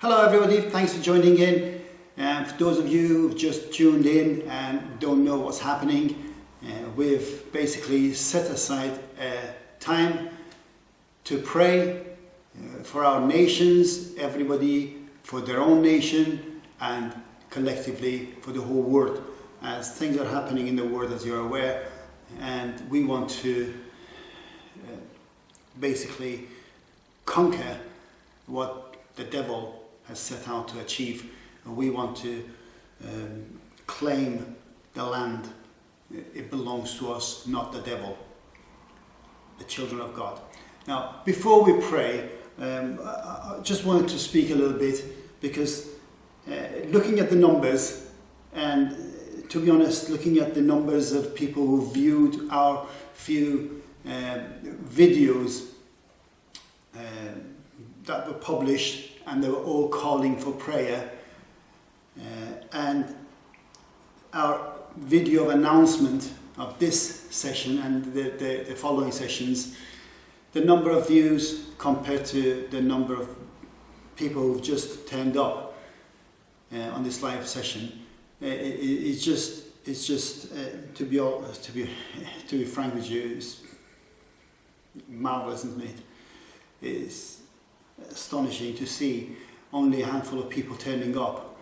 Hello everybody, thanks for joining in. And for those of you who've just tuned in and don't know what's happening, uh, we've basically set aside a time to pray uh, for our nations, everybody for their own nation and collectively for the whole world as things are happening in the world as you're aware and we want to uh, basically conquer what the devil has set out to achieve. And we want to um, claim the land. It belongs to us, not the devil, the children of God. Now, before we pray, um, I, just wanted to speak a little bit because uh, looking at the numbers and to be honest, looking at the numbers of people who viewed our few uh, videos uh, that were published and they were all calling for prayer. Uh, and our video of announcement of this session and the, the, the, following sessions, the number of views compared to the number of people who've just turned up uh, on this live session, uh, it, it's just, it's just uh, to be all, to be to be frank with you, it's marvelous, isn't it? It's astonishing to see only a handful of people turning up,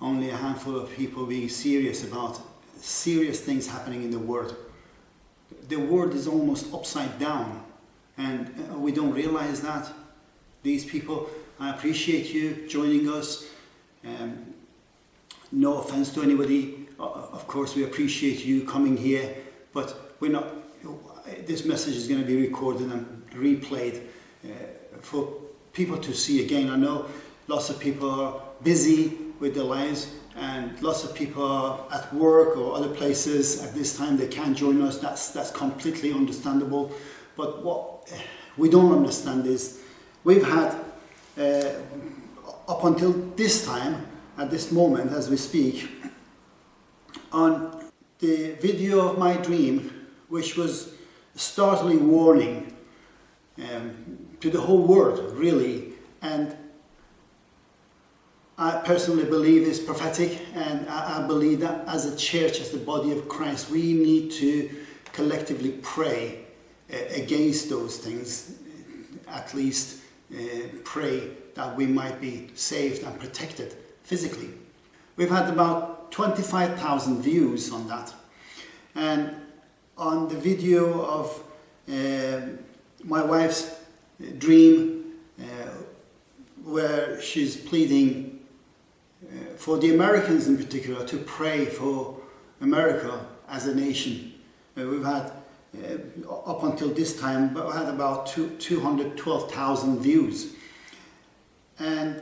only a handful of people being serious about serious things happening in the world. The world is almost upside down and uh, we don't realize that. These people, I appreciate you joining us. Um, no offense to anybody, of course we appreciate you coming here, but we're not, this message is going to be recorded and replayed uh, for people to see again. I know lots of people are busy with their lives and lots of people are at work or other places at this time they can't join us. That's, that's completely understandable. But what we don't understand is we've had uh, up until this time, at this moment as we speak, on the video of my dream, which was a startling warning um, to the whole world, really. And I personally believe is prophetic, and I, I believe that as a church, as the body of Christ, we need to collectively pray uh, against those things, at least uh, pray that we might be saved and protected physically. We've had about 25,000 views on that. And on the video of uh, my wife's dream uh, where she's pleading uh, for the Americans in particular to pray for America as a nation. Uh, we've had up until this time we had about two, 212,000 views and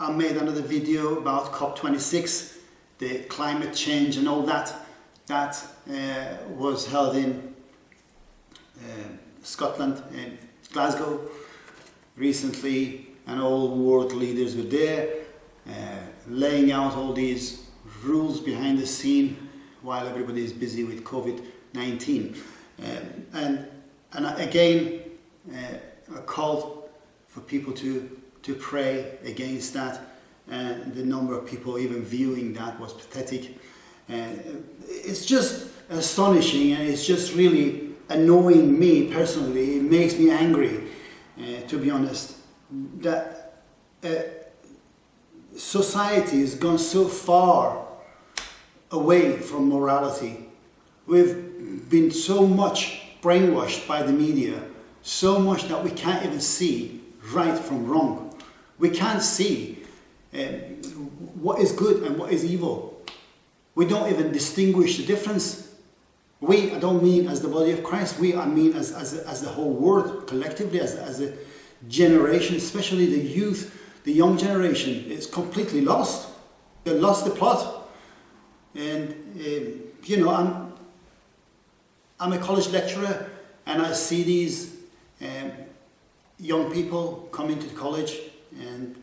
I made another video about COP26 the climate change and all that that was held in Scotland in Glasgow recently and all world leaders were there uh, laying out all these rules behind the scene while everybody is busy with COVID-19 um, and and again uh, a call for people to to pray against that and the number of people even viewing that was pathetic. Uh, it's just astonishing and it's just really annoying me personally. It makes me angry, uh, to be honest, that uh, society has gone so far away from morality. We've been so much brainwashed by the media, so much that we can't even see right from wrong. We can't see uh, what is good and what is evil. We don't even distinguish the difference we, I don't mean as the body of Christ, we, I mean as, as, as the whole world, collectively, as, as a generation, especially the youth, the young generation, is completely lost. They lost the plot. And, um, you know, I'm, I'm a college lecturer and I see these um, young people come into college and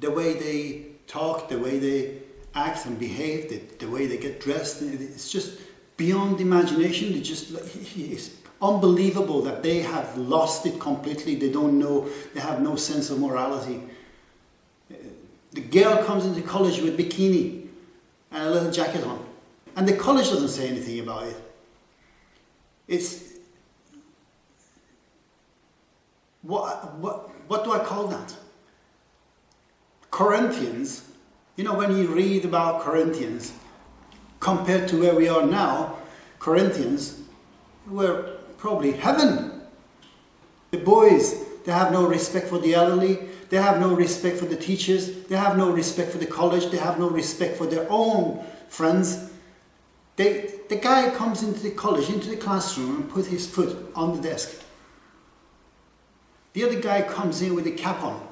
the way they talk, the way they act and behave, the, the way they get dressed, it's just beyond imagination. It just it's unbelievable that they have lost it completely. They don't know, they have no sense of morality. Uh, the girl comes into college with bikini and a little jacket on. And the college doesn't say anything about it. It's what, what, what do I call that? Corinthians, you know, when you read about Corinthians, compared to where we are now, Corinthians were probably heaven. The boys, they have no respect for the elderly, they have no respect for the teachers, they have no respect for the college, they have no respect for their own friends. They, the guy comes into the college, into the classroom and puts his foot on the desk. The other guy comes in with a cap on.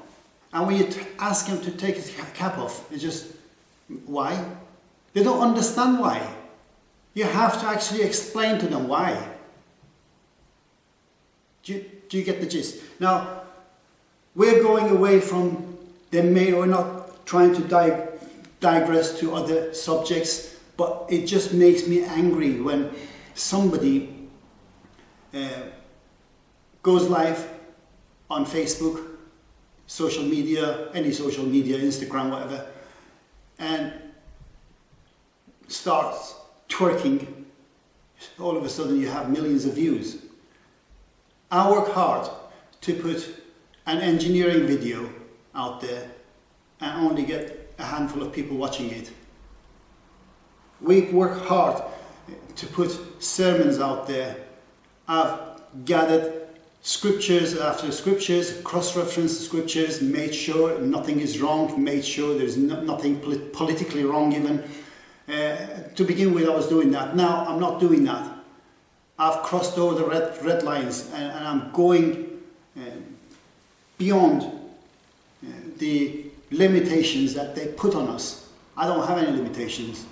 And when you ask him to take his cap off, it's just, why? They don't understand why. You have to actually explain to them why. Do you, do you get the gist? Now, we're going away from the main, we're not trying to di digress to other subjects, but it just makes me angry when somebody uh, goes live on Facebook, social media, any social media, Instagram, whatever, and starts twerking, all of a sudden you have millions of views. I work hard to put an engineering video out there and only get a handful of people watching it. We work hard to put sermons out there. I've gathered scriptures after scriptures, cross-referenced scriptures, made sure nothing is wrong, made sure there's no, nothing polit politically wrong even. Uh, to begin with, I was doing that. Now, I'm not doing that. I've crossed over the red, red lines and, and I'm going uh, beyond uh, the limitations that they put on us. I don't have any limitations.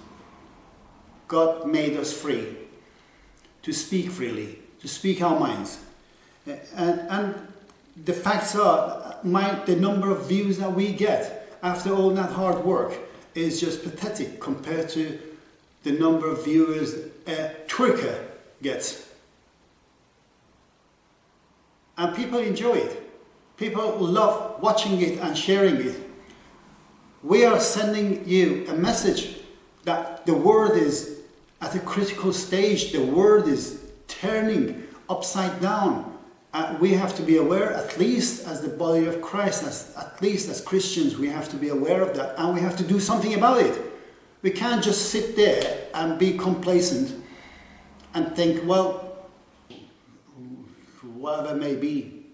God made us free to speak freely, to speak our minds. And, and the facts are, my, the number of views that we get after all that hard work is just pathetic compared to the number of viewers a uh, twerker gets. And people enjoy it. People love watching it and sharing it. We are sending you a message that the world is at a critical stage. The world is turning upside down uh, we have to be aware, at least as the body of Christ, as, at least as Christians, we have to be aware of that and we have to do something about it. We can't just sit there and be complacent and think, well, whatever may be.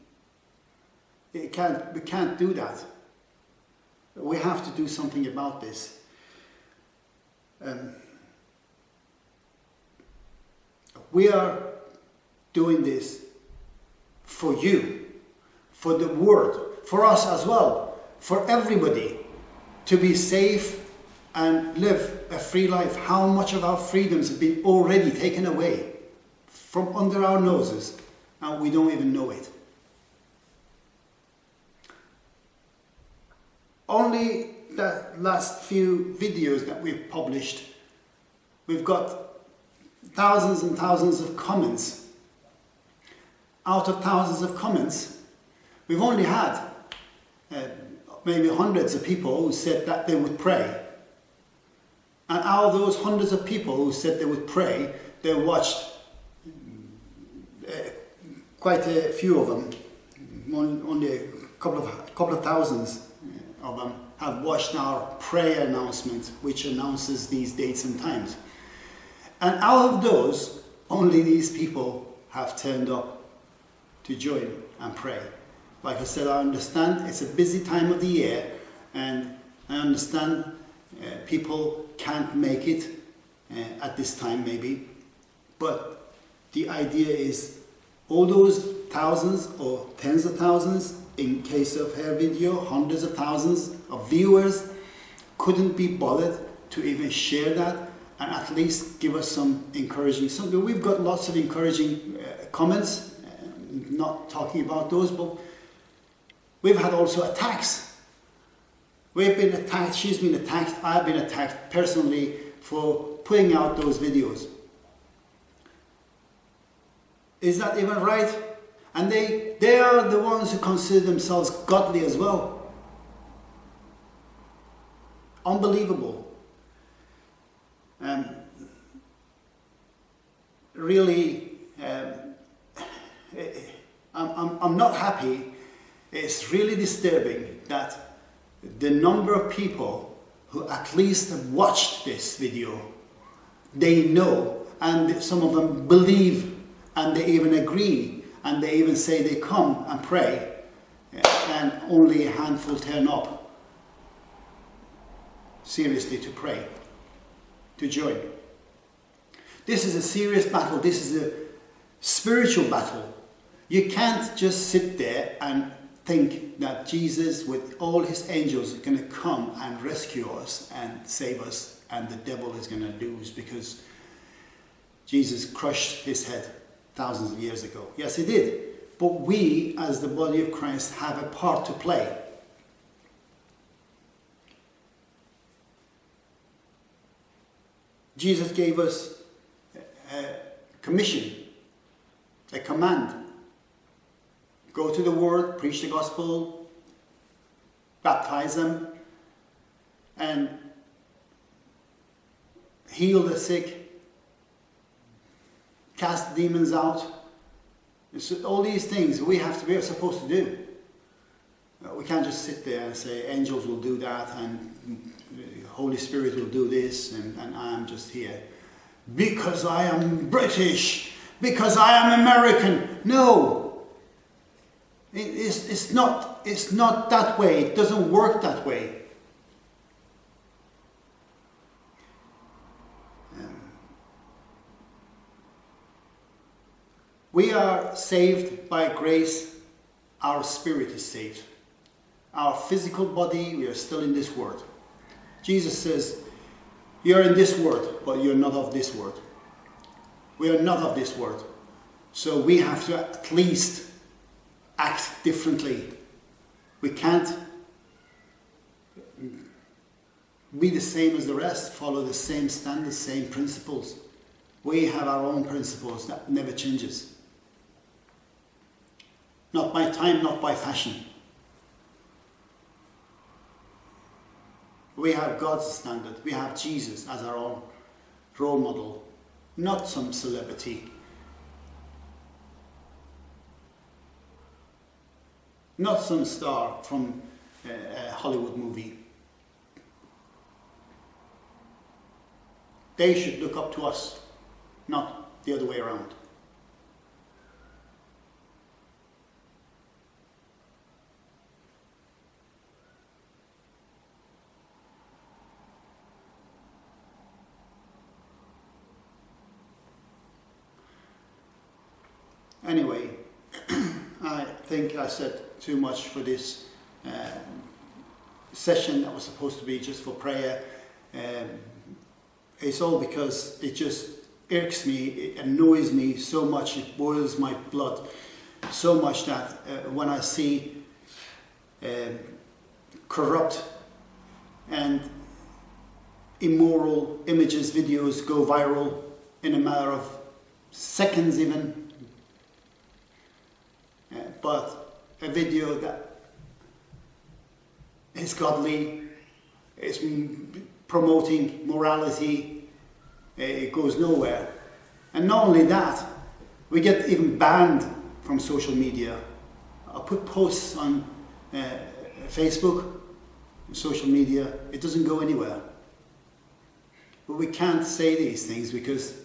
It can't, we can't do that. We have to do something about this. Um, we are doing this for you, for the world, for us as well, for everybody to be safe and live a free life. How much of our freedoms have been already taken away from under our noses and we don't even know it. Only the last few videos that we've published, we've got thousands and thousands of comments out of thousands of comments, we've only had uh, maybe hundreds of people who said that they would pray. And out of those hundreds of people who said they would pray, they watched uh, quite a few of them, only a couple of, couple of thousands of them have watched our prayer announcement, which announces these dates and times. And out of those, only these people have turned up to join and pray. Like I said, I understand it's a busy time of the year and I understand uh, people can't make it uh, at this time maybe, but the idea is all those thousands or tens of thousands in case of her video, hundreds of thousands of viewers couldn't be bothered to even share that and at least give us some encouraging something. We've got lots of encouraging uh, comments not talking about those, but we've had also attacks. We've been attacked, she's been attacked, I've been attacked personally for putting out those videos. Is that even right? And they, they are the ones who consider themselves godly as well. unbelievable. Um, really, um, Eh, eh, I'm, I'm, I'm not happy. It's really disturbing that the number of people who at least have watched this video, they know and some of them believe and they even agree and they even say they come and pray eh, and only a handful turn up seriously to pray, to join. This is a serious battle, this is a spiritual battle. You can't just sit there and think that Jesus with all his angels is going to come and rescue us and save us and the devil is going to lose because Jesus crushed his head thousands of years ago. Yes, he did. But we, as the body of Christ, have a part to play. Jesus gave us a commission, a command. Go to the world, preach the gospel, baptize them, and heal the sick, cast demons out. All these things we have to, are supposed to do. Uh, we can't just sit there and say angels will do that and Holy Spirit will do this and, and I'm just here. Because I am British, because I am American. No, it's, it's, not, it's not that way. It doesn't work that way. Um, we are saved by grace, our spirit is saved. Our physical body, we are still in this world. Jesus says, You're in this world, but you're not of this world. We are not of this world. So we have to at least act differently. We can't be the same as the rest, follow the same standards, same principles. We have our own principles that never changes. Not by time, not by fashion. We have God's standard. We have Jesus as our own role model, not some celebrity. Not some star from uh, a Hollywood movie. They should look up to us, not the other way around. Anyway, I think I said too much for this um, session that was supposed to be just for prayer. Um, it's all because it just irks me, it annoys me so much, it boils my blood so much that uh, when I see um, corrupt and immoral images, videos go viral in a matter of seconds even, but a video that is godly, is promoting morality, it goes nowhere. And not only that, we get even banned from social media. I put posts on uh, Facebook, social media, it doesn't go anywhere. But we can't say these things because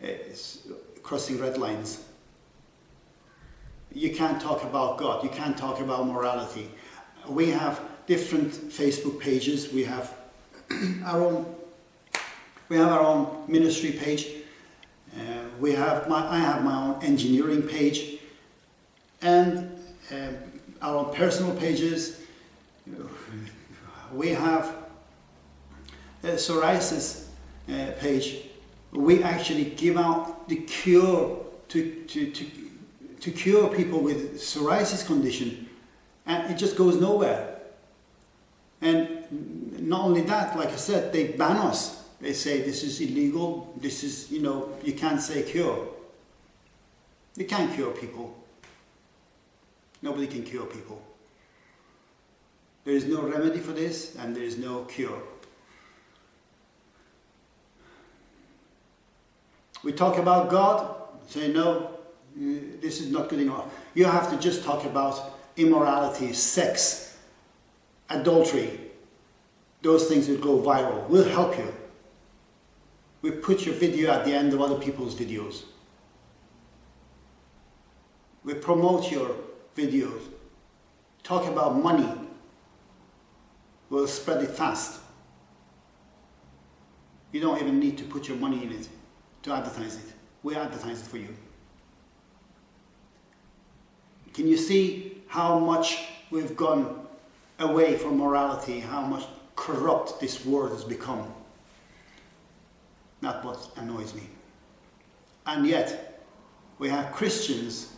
it's crossing red lines you can't talk about God, you can't talk about morality. We have different Facebook pages, we have our own we have our own ministry page, uh, we have my, I have my own engineering page, and um, our own personal pages. We have a psoriasis uh, page. We actually give out the cure to, to, to to cure people with psoriasis condition and it just goes nowhere. And not only that, like I said, they ban us. They say this is illegal, this is, you know, you can't say cure. You can't cure people. Nobody can cure people. There is no remedy for this and there is no cure. We talk about God, say no, this is not good enough. You have to just talk about immorality, sex, adultery. Those things will go viral. We'll help you. We put your video at the end of other people's videos. We promote your videos. Talk about money. We'll spread it fast. You don't even need to put your money in it to advertise it. We advertise it for you. Can you see how much we've gone away from morality, how much corrupt this world has become? That's what annoys me. And yet, we have Christians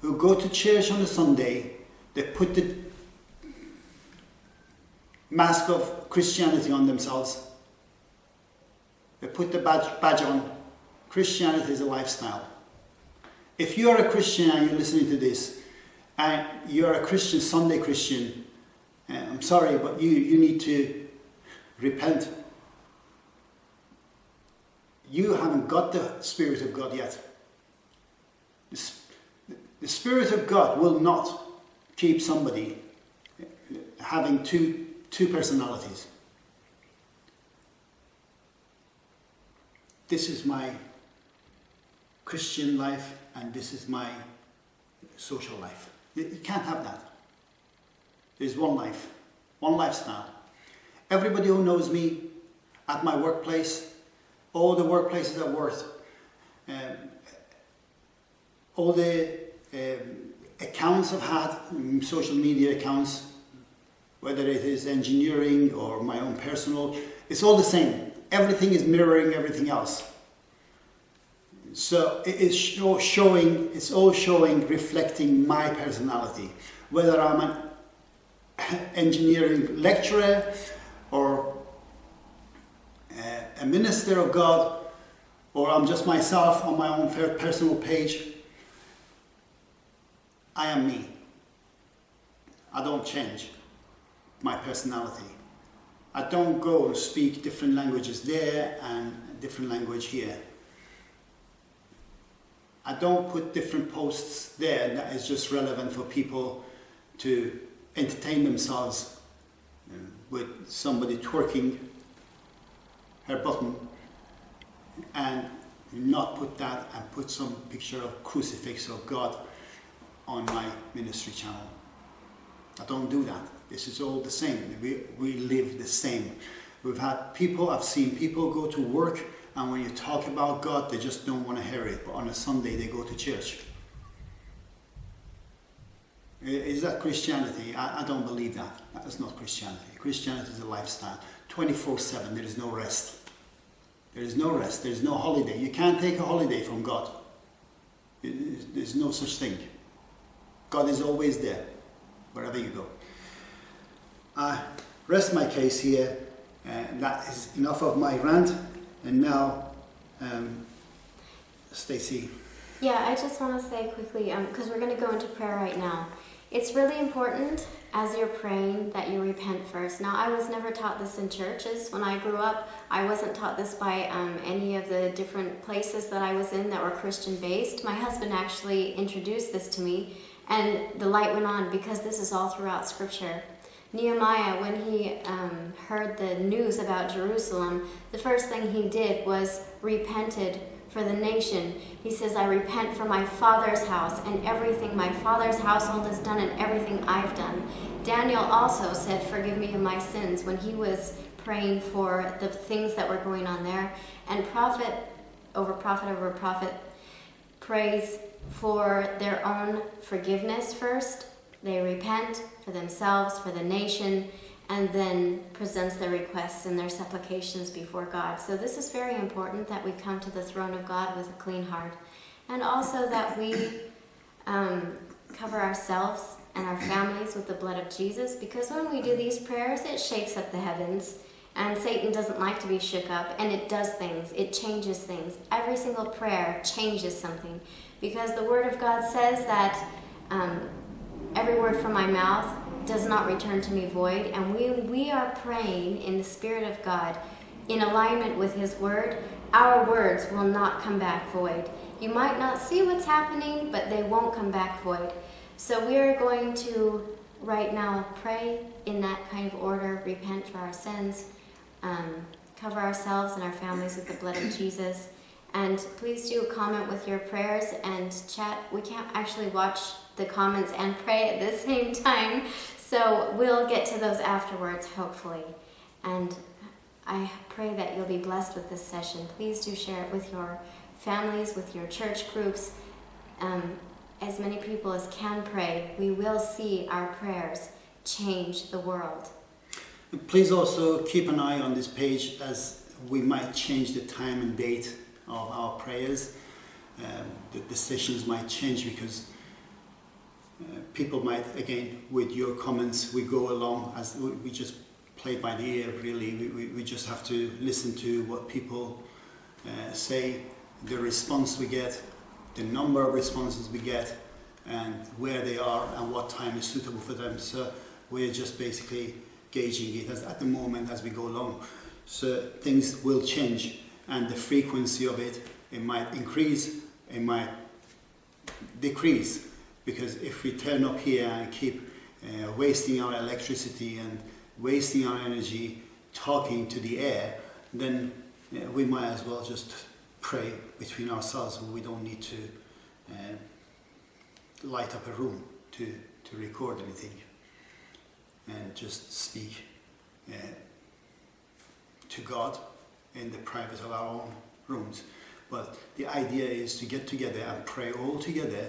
who go to church on a Sunday, they put the mask of Christianity on themselves, they put the badge, badge on. Christianity is a lifestyle. If you are a Christian and you're listening to this, and you're a Christian, Sunday Christian, uh, I'm sorry, but you, you need to repent. You haven't got the Spirit of God yet. The, the Spirit of God will not keep somebody having two, two personalities. This is my Christian life and this is my social life. You can't have that. There's one life, one lifestyle. Everybody who knows me at my workplace, all the workplaces I worked, um, all the um, accounts I've had, um, social media accounts, whether it is engineering or my own personal, it's all the same. Everything is mirroring everything else. So it is show, showing, it's all showing, reflecting my personality. Whether I'm an engineering lecturer or uh, a minister of God, or I'm just myself on my own personal page, I am me. I don't change my personality. I don't go and speak different languages there and different language here. I don't put different posts there that is just relevant for people to entertain themselves uh, with somebody twerking her button and not put that and put some picture of crucifix of God on my ministry channel. I don't do that. This is all the same. We, we live the same. We've had people, I've seen people go to work and when you talk about God, they just don't want to hear it. But on a Sunday, they go to church. Is that Christianity? I, I don't believe that. That is not Christianity. Christianity is a lifestyle. 24-7, there is no rest. There is no rest. There is no holiday. You can't take a holiday from God. There's no such thing. God is always there, wherever you go. I rest my case here. Uh, that is enough of my rant. And now, um, Stacy. Yeah, I just want to say quickly, because um, we're going to go into prayer right now. It's really important as you're praying that you repent first. Now, I was never taught this in churches. When I grew up, I wasn't taught this by um, any of the different places that I was in that were Christian based. My husband actually introduced this to me, and the light went on because this is all throughout Scripture. Nehemiah, when he um, heard the news about Jerusalem, the first thing he did was repented for the nation. He says, I repent for my father's house and everything my father's household has done and everything I've done. Daniel also said, forgive me of my sins when he was praying for the things that were going on there. And prophet over prophet over prophet prays for their own forgiveness first they repent for themselves, for the nation, and then presents their requests and their supplications before God. So this is very important that we come to the throne of God with a clean heart. And also that we um, cover ourselves and our families with the blood of Jesus because when we do these prayers, it shakes up the heavens. And Satan doesn't like to be shook up, and it does things. It changes things. Every single prayer changes something because the Word of God says that um, every word from my mouth does not return to me void, and we, we are praying in the Spirit of God in alignment with His Word, our words will not come back void. You might not see what's happening, but they won't come back void. So we are going to right now pray in that kind of order, repent for our sins, um, cover ourselves and our families with the blood of Jesus. And please do comment with your prayers and chat. We can't actually watch the comments and pray at the same time, so we'll get to those afterwards, hopefully. And I pray that you'll be blessed with this session. Please do share it with your families, with your church groups. Um, as many people as can pray, we will see our prayers change the world. Please also keep an eye on this page as we might change the time and date of our prayers. Um, the, the sessions might change because uh, people might, again, with your comments, we go along as we, just play by the ear, really. We, we, we just have to listen to what people uh, say, the response we get, the number of responses we get, and where they are and what time is suitable for them. So we're just basically gauging it as, at the moment as we go along. So things will change and the frequency of it, it might increase, it might decrease because if we turn up here and keep uh, wasting our electricity and wasting our energy talking to the air, then uh, we might as well just pray between ourselves. We don't need to uh, light up a room to, to record anything and just speak uh, to God in the private of our own rooms. But the idea is to get together and pray all together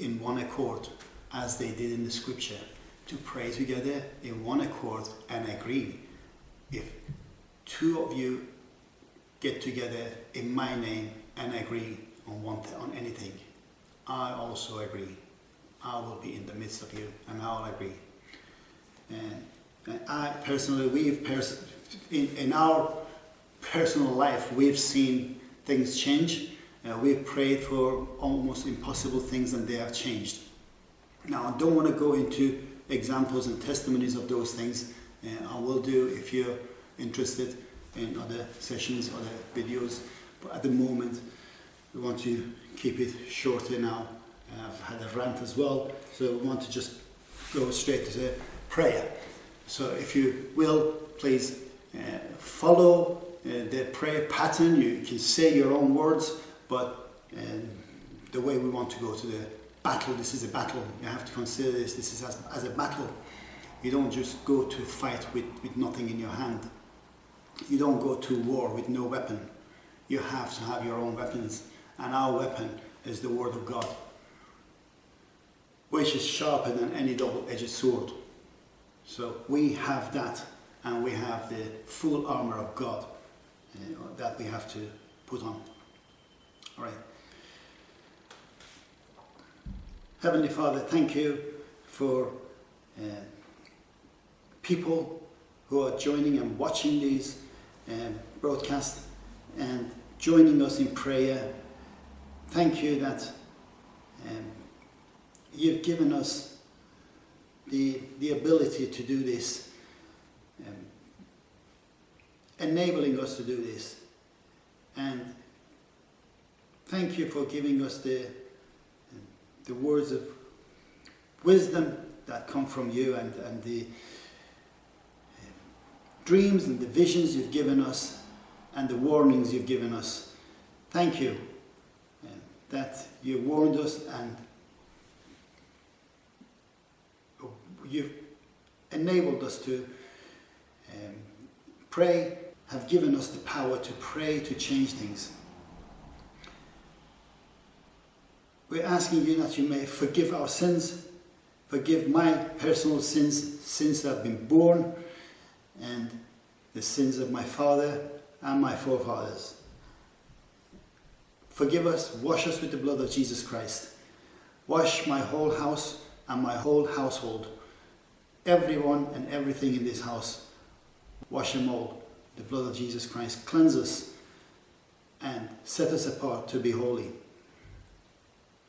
in one accord as they did in the scripture to pray together in one accord and agree. If two of you get together in my name and agree on one on anything I also agree. I will be in the midst of you and I'll agree. And, and I personally we've pers in, in our personal life we've seen things change uh, we've prayed for almost impossible things and they have changed. Now, I don't want to go into examples and testimonies of those things. Uh, I will do if you're interested in other sessions, other videos. But at the moment, we want to keep it shorter now. Uh, I've had a rant as well, so we want to just go straight to prayer. So if you will, please uh, follow uh, the prayer pattern. You can say your own words but um, the way we want to go to the battle, this is a battle. You have to consider this, this is as, as a battle. You don't just go to fight with, with nothing in your hand. You don't go to war with no weapon. You have to have your own weapons. And our weapon is the Word of God, which is sharper than any double-edged sword. So we have that, and we have the full armor of God uh, that we have to put on. Right. Heavenly Father, thank you for uh, people who are joining and watching these um, broadcasts and joining us in prayer. Thank you that um, you've given us the, the ability to do this, um, enabling us to do this. And Thank you for giving us the, the words of wisdom that come from you and, and the uh, dreams and the visions you've given us and the warnings you've given us. Thank you uh, that you warned us and you've enabled us to um, pray, have given us the power to pray to change things. We're asking you that you may forgive our sins, forgive my personal sins since I've been born, and the sins of my father and my forefathers. Forgive us, wash us with the blood of Jesus Christ. Wash my whole house and my whole household. Everyone and everything in this house. Wash them all. The blood of Jesus Christ. Cleanse us and set us apart to be holy.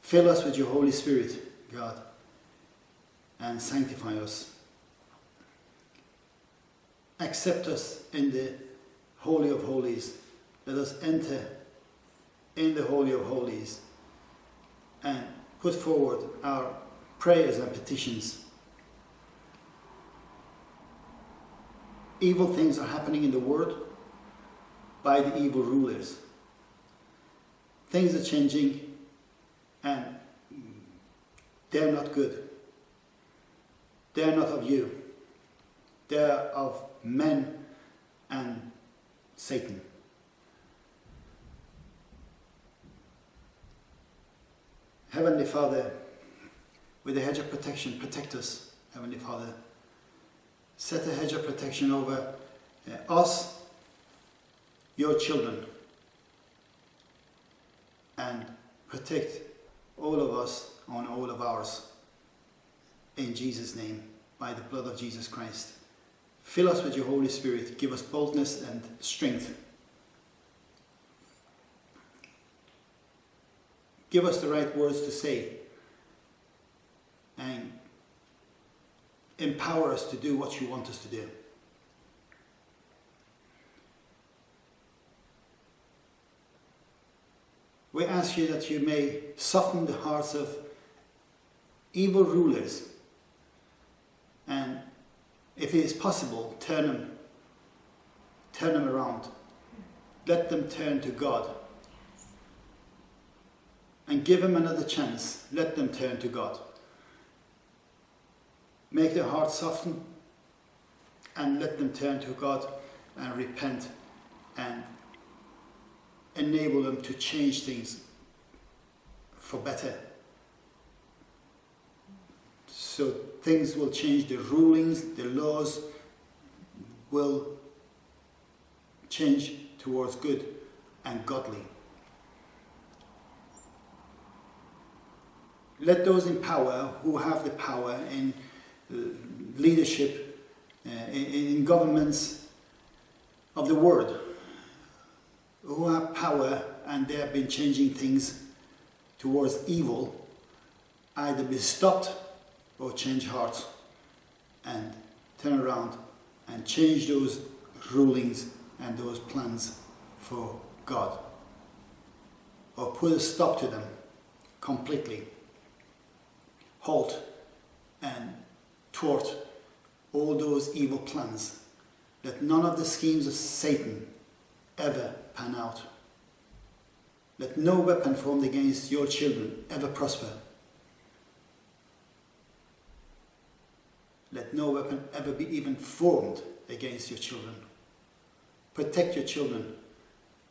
Fill us with your Holy Spirit, God, and sanctify us. Accept us in the Holy of Holies. Let us enter in the Holy of Holies and put forward our prayers and petitions. Evil things are happening in the world by the evil rulers. Things are changing and they're not good. They're not of you. They're of men and Satan. Heavenly Father, with a hedge of protection, protect us, Heavenly Father. Set a hedge of protection over uh, us, your children, and protect all of us on all of ours. In Jesus' name, by the blood of Jesus Christ. Fill us with your Holy Spirit. Give us boldness and strength. Give us the right words to say. And empower us to do what you want us to do. We ask you that you may soften the hearts of evil rulers. And if it is possible turn them turn them around. Let them turn to God. And give them another chance. Let them turn to God. Make their hearts soften and let them turn to God and repent and enable them to change things for better. So things will change, the rulings, the laws will change towards good and godly. Let those in power who have the power in uh, leadership, uh, in, in governments of the world, who have power and they have been changing things towards evil either be stopped or change hearts and turn around and change those rulings and those plans for God. Or put a stop to them completely. Halt and thwart all those evil plans that none of the schemes of Satan ever pan out. Let no weapon formed against your children ever prosper. Let no weapon ever be even formed against your children. Protect your children.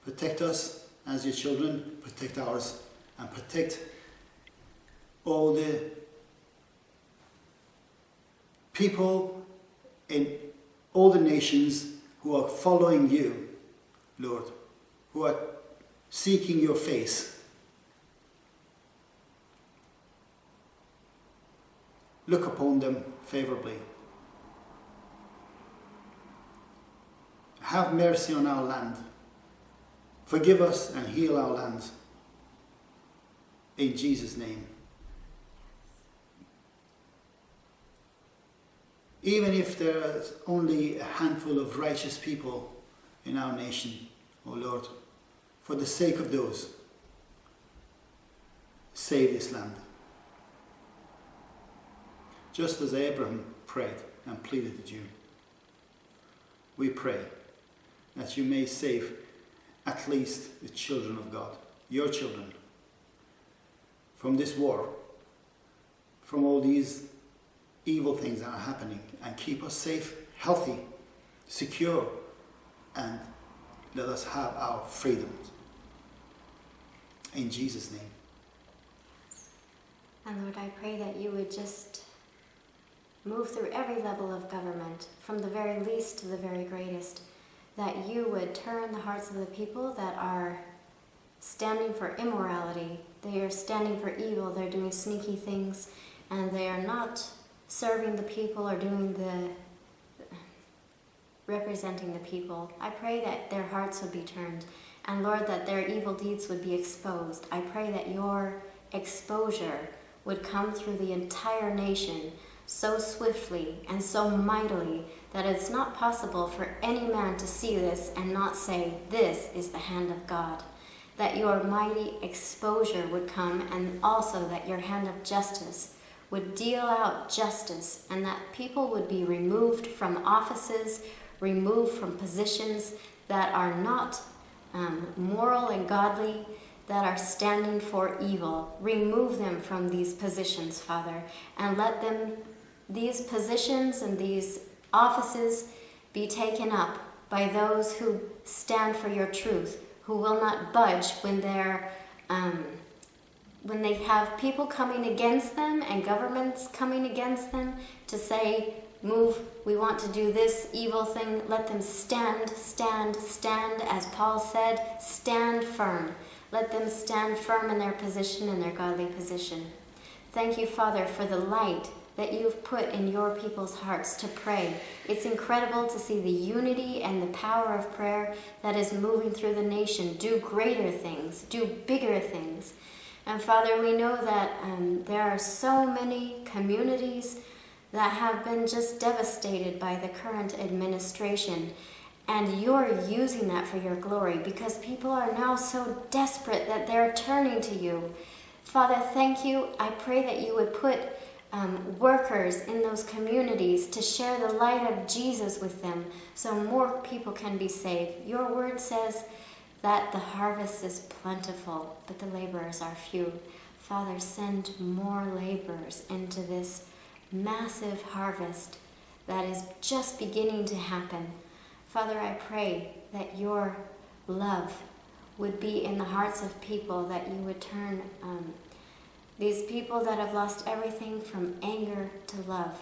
Protect us as your children. Protect ours. And protect all the people in all the nations who are following you, Lord who are seeking your face. Look upon them favorably. Have mercy on our land. Forgive us and heal our lands. In Jesus' name. Even if there is only a handful of righteous people in our nation, O oh Lord, for the sake of those, save this land. Just as Abraham prayed and pleaded with you, we pray that you may save at least the children of God, your children, from this war, from all these evil things that are happening, and keep us safe, healthy, secure, and let us have our freedoms. In Jesus' name. And Lord, I pray that you would just move through every level of government, from the very least to the very greatest, that you would turn the hearts of the people that are standing for immorality. They are standing for evil. They're doing sneaky things, and they are not serving the people or doing the representing the people. I pray that their hearts would be turned and Lord, that their evil deeds would be exposed. I pray that your exposure would come through the entire nation so swiftly and so mightily that it's not possible for any man to see this and not say, This is the hand of God. That your mighty exposure would come, and also that your hand of justice would deal out justice, and that people would be removed from offices, removed from positions that are not um, moral and godly, that are standing for evil. Remove them from these positions, Father, and let them, these positions and these offices, be taken up by those who stand for your truth, who will not budge when they're. Um, when they have people coming against them and governments coming against them to say, move, we want to do this evil thing, let them stand, stand, stand, as Paul said, stand firm. Let them stand firm in their position, in their godly position. Thank you, Father, for the light that you've put in your people's hearts to pray. It's incredible to see the unity and the power of prayer that is moving through the nation. Do greater things, do bigger things. And Father, we know that um, there are so many communities that have been just devastated by the current administration. And you're using that for your glory because people are now so desperate that they're turning to you. Father, thank you. I pray that you would put um, workers in those communities to share the light of Jesus with them so more people can be saved. Your word says that the harvest is plentiful, but the laborers are few. Father, send more laborers into this massive harvest that is just beginning to happen. Father, I pray that your love would be in the hearts of people, that you would turn um, these people that have lost everything from anger to love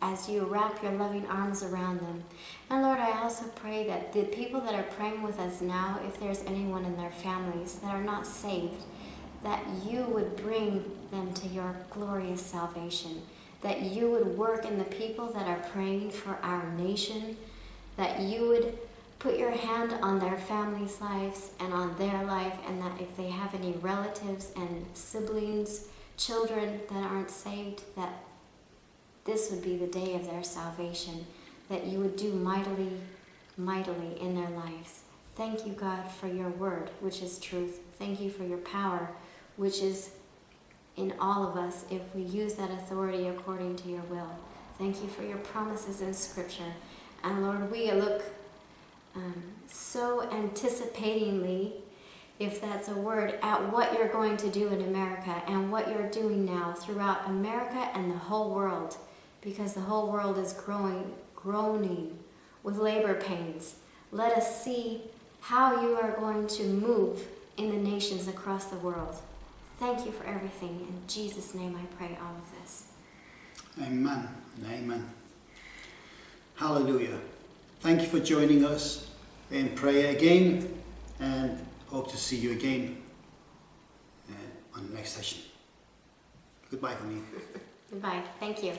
as you wrap your loving arms around them. And Lord, I also pray that the people that are praying with us now, if there's anyone in their families that are not saved, that you would bring them to your glorious salvation, that you would work in the people that are praying for our nation that you would put your hand on their families' lives and on their life, and that if they have any relatives and siblings, children that aren't saved, that this would be the day of their salvation, that you would do mightily, mightily in their lives. Thank you, God, for your word, which is truth. Thank you for your power, which is in all of us if we use that authority according to your will. Thank you for your promises in Scripture. And Lord, we look um, so anticipatingly, if that's a word, at what you're going to do in America and what you're doing now throughout America and the whole world, because the whole world is growing, groaning with labor pains. Let us see how you are going to move in the nations across the world. Thank you for everything. In Jesus' name I pray all of this. Amen. Amen. Hallelujah. Thank you for joining us in prayer again and hope to see you again uh, on the next session. Goodbye for me. Goodbye. Thank you.